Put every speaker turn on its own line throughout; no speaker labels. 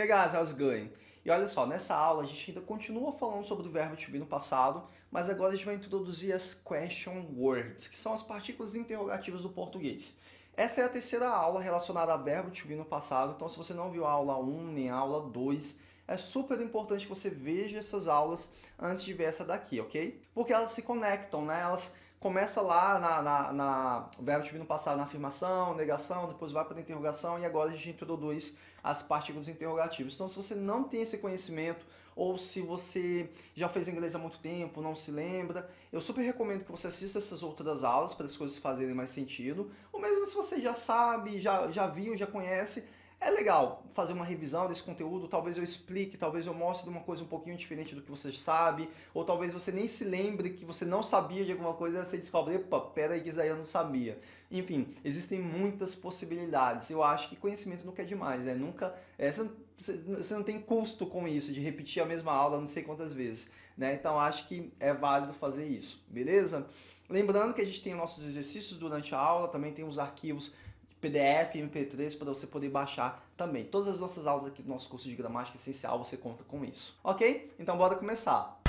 Hey guys, how's it going? E olha só, nessa aula a gente ainda continua falando sobre o verbo to be no passado, mas agora a gente vai introduzir as question words, que são as partículas interrogativas do português. Essa é a terceira aula relacionada a verbo to be no passado, então se você não viu a aula 1 nem a aula 2, é super importante que você veja essas aulas antes de ver essa daqui, ok? Porque elas se conectam, né? Elas começa lá na, na, na verbo to be no passado, na afirmação, negação, depois vai para a interrogação e agora a gente introduz as partículas interrogativas. Então, se você não tem esse conhecimento, ou se você já fez inglês há muito tempo, não se lembra, eu super recomendo que você assista essas outras aulas para as coisas fazerem mais sentido. Ou mesmo se você já sabe, já, já viu, já conhece, é legal fazer uma revisão desse conteúdo, talvez eu explique, talvez eu mostre uma coisa um pouquinho diferente do que você sabe, ou talvez você nem se lembre que você não sabia de alguma coisa e você descobre, epa, pera aí que isso aí eu não sabia. Enfim, existem muitas possibilidades. Eu acho que conhecimento nunca é demais, né? Nunca, é, você não tem custo com isso, de repetir a mesma aula não sei quantas vezes. Né? Então acho que é válido fazer isso, beleza? Lembrando que a gente tem nossos exercícios durante a aula, também tem os arquivos PDF, MP3 para você poder baixar também. Todas as nossas aulas aqui do nosso curso de gramática essencial você conta com isso. Ok? Então bora começar.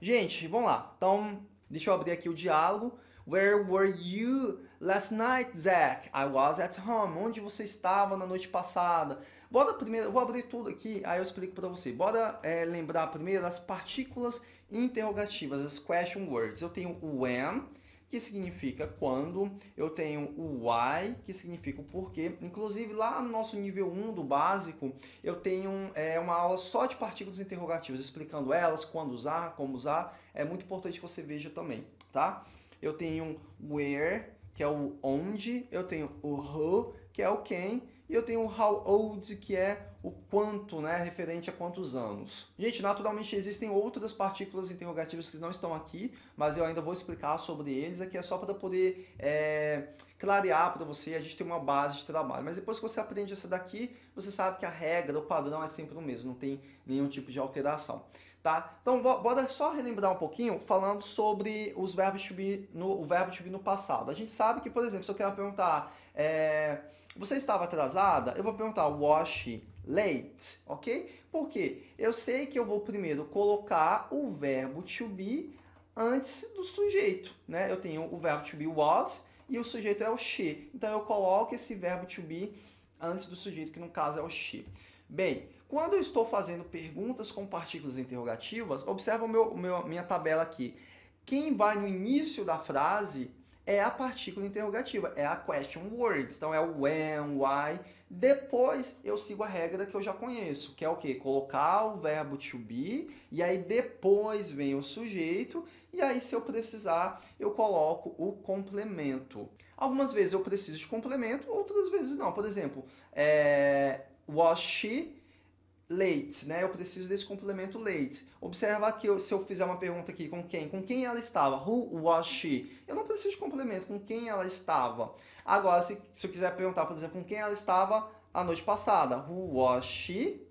Gente, vamos lá. Então, deixa eu abrir aqui o diálogo. Where were you last night, Zach? I was at home. Onde você estava na noite passada? Bora primeiro, vou abrir tudo aqui, aí eu explico para você. Bora é, lembrar primeiro as partículas interrogativas, as question words. Eu tenho o when, que significa quando, eu tenho o why, que significa o porquê. Inclusive, lá no nosso nível 1 do básico, eu tenho é, uma aula só de partículas interrogativas, explicando elas, quando usar, como usar. É muito importante que você veja também, tá? Eu tenho where, que é o onde, eu tenho o who, que é o quem, e eu tenho o how old, que é o quanto, né, referente a quantos anos. Gente, naturalmente existem outras partículas interrogativas que não estão aqui, mas eu ainda vou explicar sobre eles. Aqui é só para poder é, clarear para você, a gente tem uma base de trabalho. Mas depois que você aprende essa daqui, você sabe que a regra, o padrão é sempre o mesmo, não tem nenhum tipo de alteração. Tá? Então, bora só relembrar um pouquinho falando sobre os verbos to be no, o verbo to be no passado. A gente sabe que, por exemplo, se eu quero perguntar, é, você estava atrasada? Eu vou perguntar was late, ok? Por quê? Eu sei que eu vou primeiro colocar o verbo to be antes do sujeito, né? Eu tenho o verbo to be was e o sujeito é o she. Então, eu coloco esse verbo to be antes do sujeito, que no caso é o she. Bem, quando eu estou fazendo perguntas com partículas interrogativas, observa meu, minha tabela aqui. Quem vai no início da frase é a partícula interrogativa, é a question words. Então é o when, why. Depois eu sigo a regra que eu já conheço, que é o quê? Colocar o verbo to be, e aí depois vem o sujeito, e aí se eu precisar, eu coloco o complemento. Algumas vezes eu preciso de complemento, outras vezes não. Por exemplo, é, was she late, né? Eu preciso desse complemento late. Observa que eu, se eu fizer uma pergunta aqui, com quem? Com quem ela estava? Who was she? Eu não preciso de complemento, com quem ela estava. Agora, se, se eu quiser perguntar, por exemplo, com quem ela estava a noite passada? Who was she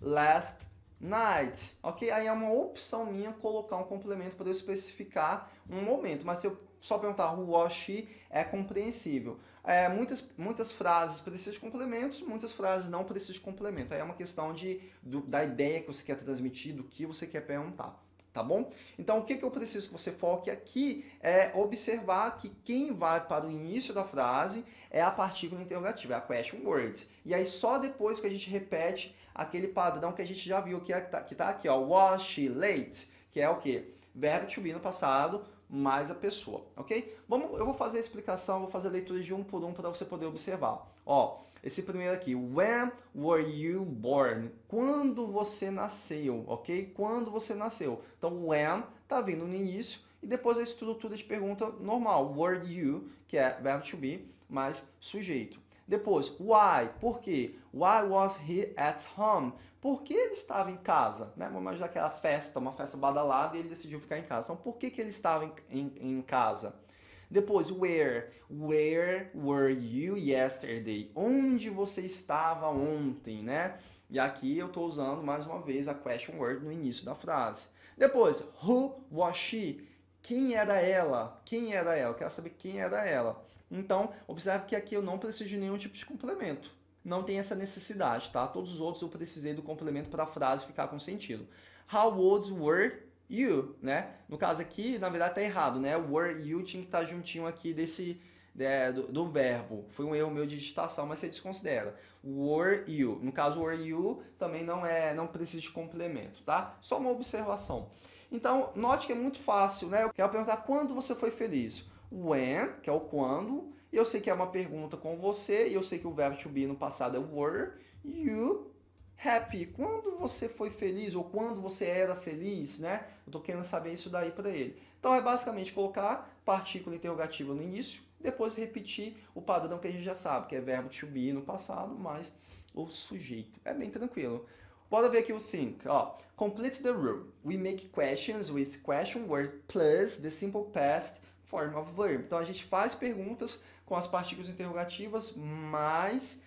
last night? Ok? Aí é uma opção minha colocar um complemento para eu especificar um momento. Mas se eu só perguntar who was she é compreensível. É, muitas, muitas frases precisam de complementos, muitas frases não precisam de complemento. Aí é uma questão de, do, da ideia que você quer transmitir, do que você quer perguntar. Tá bom? Então, o que, que eu preciso que você foque aqui é observar que quem vai para o início da frase é a partícula interrogativa, é a question words. E aí, só depois que a gente repete aquele padrão que a gente já viu, que é, está tá aqui, ó, was she late? Que é o quê? Verbo to be no passado, mais a pessoa, ok? Vamos, eu vou fazer a explicação, vou fazer a leitura de um por um para você poder observar. Ó, esse primeiro aqui, when were you born? Quando você nasceu, ok? Quando você nasceu. Então, when tá vindo no início e depois a estrutura de pergunta normal, were you, que é verbo to be, mais sujeito. Depois, why, por quê? Why was he at home? Por que ele estava em casa? Né? Vamos imaginar aquela festa, uma festa badalada, e ele decidiu ficar em casa. Então, por que, que ele estava em, em, em casa? Depois, where? Where were you yesterday? Onde você estava ontem, né? E aqui eu estou usando, mais uma vez, a question word no início da frase. Depois, who was she? quem era ela? Quem era ela? Eu quero saber quem era ela. Então, observe que aqui eu não preciso de nenhum tipo de complemento. Não tem essa necessidade, tá? Todos os outros eu precisei do complemento para a frase ficar com sentido. How old were you, né? No caso aqui, na verdade, tá errado, né? Were you tinha que estar tá juntinho aqui desse, é, do, do, verbo. Foi um erro meu de digitação, mas você desconsidera. Were you. No caso, were you também não é, não precisa de complemento, tá? Só uma observação. Então, note que é muito fácil, né? Eu quero perguntar quando você foi feliz. When, que é o quando. Eu sei que é uma pergunta com você, e eu sei que o verbo to be no passado é were. You happy. Quando você foi feliz, ou quando você era feliz, né? Eu tô querendo saber isso daí para ele. Então, é basicamente colocar partícula interrogativa no início, depois repetir o padrão que a gente já sabe, que é verbo to be no passado, mais o sujeito. É bem tranquilo. Bora ver aqui o think. Ó, complete the rule. We make questions with question word plus the simple past form of verb. Então a gente faz perguntas com as partículas interrogativas mais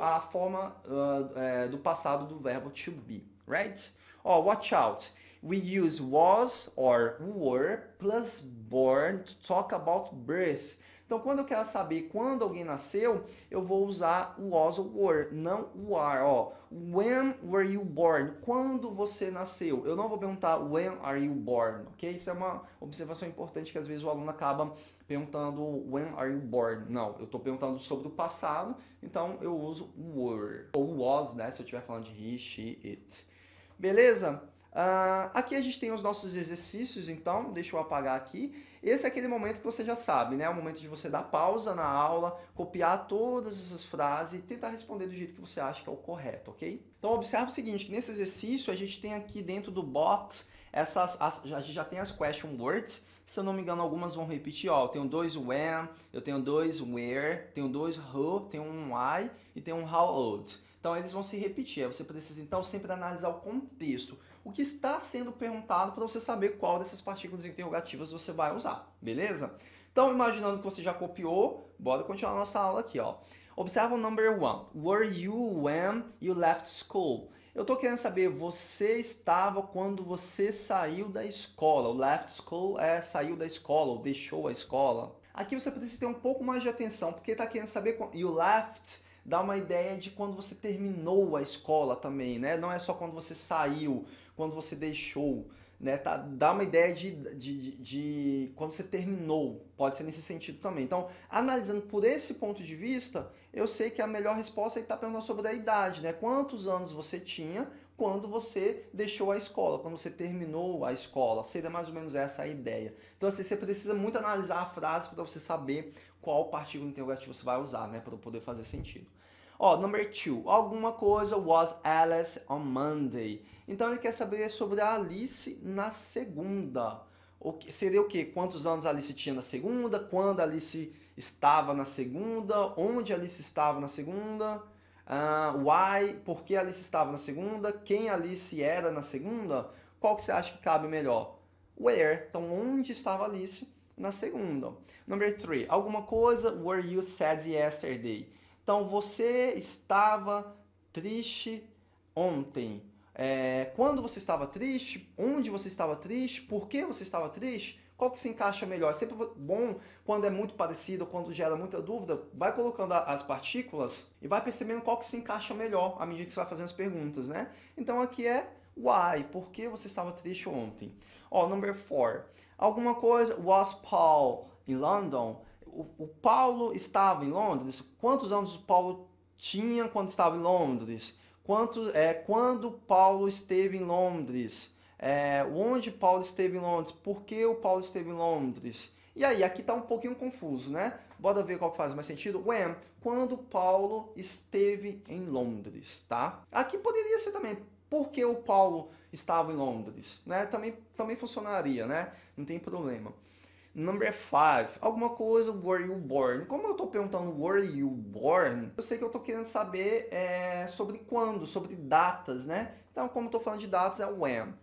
a forma uh, é, do passado do verbo to be, right? Ó, watch out. We use was or were plus born to talk about birth. Então, quando eu quero saber quando alguém nasceu, eu vou usar o was ou were, não o are. Ó, when were you born? Quando você nasceu? Eu não vou perguntar when are you born, ok? Isso é uma observação importante que às vezes o aluno acaba perguntando when are you born. Não, eu estou perguntando sobre o passado, então eu uso were. Ou was, né? Se eu estiver falando de he, she, it. Beleza? Uh, aqui a gente tem os nossos exercícios, então, deixa eu apagar aqui. Esse é aquele momento que você já sabe, né? É o momento de você dar pausa na aula, copiar todas essas frases e tentar responder do jeito que você acha que é o correto, ok? Então, observe o seguinte, nesse exercício a gente tem aqui dentro do box, essas, as, a gente já tem as question words, se eu não me engano, algumas vão repetir, ó, eu tenho dois when, eu tenho dois where, tenho dois who, tenho um why e tenho um how old. Então, eles vão se repetir, você precisa, então, sempre analisar o contexto o que está sendo perguntado para você saber qual dessas partículas interrogativas você vai usar, beleza? Então, imaginando que você já copiou, bora continuar nossa aula aqui, ó. Observa o number one. Were you when you left school? Eu estou querendo saber, você estava quando você saiu da escola. O left school é saiu da escola, ou deixou a escola. Aqui você precisa ter um pouco mais de atenção, porque está querendo saber, you left dá uma ideia de quando você terminou a escola também, né? Não é só quando você saiu, quando você deixou, né? Tá, dá uma ideia de, de, de, de quando você terminou, pode ser nesse sentido também. Então, analisando por esse ponto de vista, eu sei que a melhor resposta é estar tá perguntando sobre a idade, né? Quantos anos você tinha quando você deixou a escola, quando você terminou a escola. Seria mais ou menos essa a ideia. Então, assim, você precisa muito analisar a frase para você saber qual partícula interrogativa você vai usar, né? Para poder fazer sentido. Ó, number two, alguma coisa was Alice on Monday. Então ele quer saber sobre a Alice na segunda. O que, seria o quê? Quantos anos a Alice tinha na segunda? Quando a Alice estava na segunda? Onde a Alice estava na segunda? Uh, why? Por que a Alice estava na segunda? Quem a Alice era na segunda? Qual que você acha que cabe melhor? Where? Então, onde estava a Alice na segunda? Number three, alguma coisa were you sad yesterday? Então, você estava triste ontem. É, quando você estava triste, onde você estava triste, por que você estava triste, qual que se encaixa melhor. É sempre bom quando é muito parecido, quando gera muita dúvida, vai colocando as partículas e vai percebendo qual que se encaixa melhor à medida que você vai fazendo as perguntas, né? Então aqui é why, por que você estava triste ontem? Ó, number four, alguma coisa, was Paul in London? o, o Paulo estava em Londres? Quantos anos o Paulo tinha quando estava em Londres? Quanto, é, quando Paulo esteve em Londres? É, onde Paulo esteve em Londres? Por que o Paulo esteve em Londres? E aí, aqui está um pouquinho confuso, né? Bora ver qual faz mais sentido. When, quando Paulo esteve em Londres, tá? Aqui poderia ser também, por que o Paulo estava em Londres? Né? Também, também funcionaria, né? Não tem problema. Number five, alguma coisa, were you born? Como eu estou perguntando were you born, eu sei que eu estou querendo saber é, sobre quando, sobre datas, né? Então, como estou falando de datas, é when.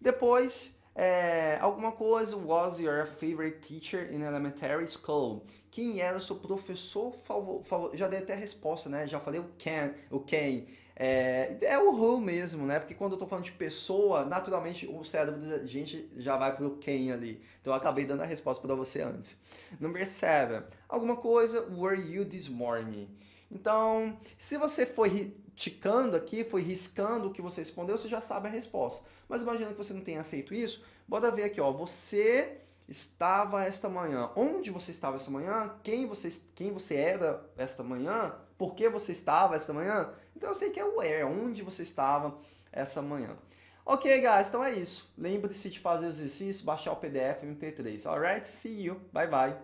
Depois, É, alguma coisa, was your favorite teacher in elementary school? Quem era o seu professor favorito? Já dei até a resposta, né? Já falei o can, o quem. É, é o who mesmo, né? Porque quando eu tô falando de pessoa, naturalmente o cérebro da gente já vai pro quem ali. Então eu acabei dando a resposta para você antes. Number seven. Alguma coisa, were you this morning? Então, se você foi ticando aqui, foi riscando o que você respondeu, você já sabe a resposta. Mas imagina que você não tenha feito isso. Bora ver aqui, ó. Você estava esta manhã. Onde você estava esta manhã? Quem você, quem você era esta manhã? Por que você estava esta manhã? Então eu sei que é where, onde você estava essa manhã. Ok, guys, então é isso. Lembre-se de fazer os exercícios, baixar o PDF MP3. Alright? See you. Bye, bye.